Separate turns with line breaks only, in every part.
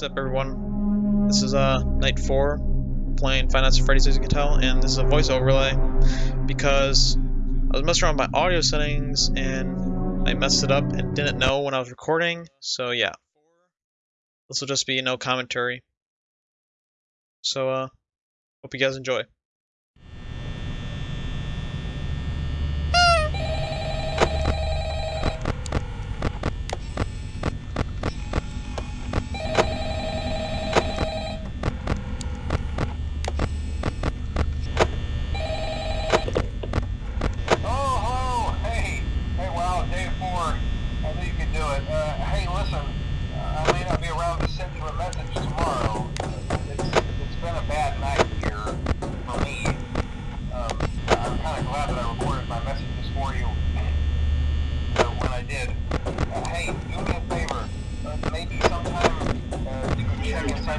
What's up, everyone? This is uh night four, playing Five Nights at Freddy's, as you can tell, and this is a voice overlay because I was messing around with my audio settings and I messed it up and didn't know when I was recording. So yeah, this will just be no commentary. So uh, hope you guys enjoy.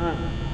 嗯。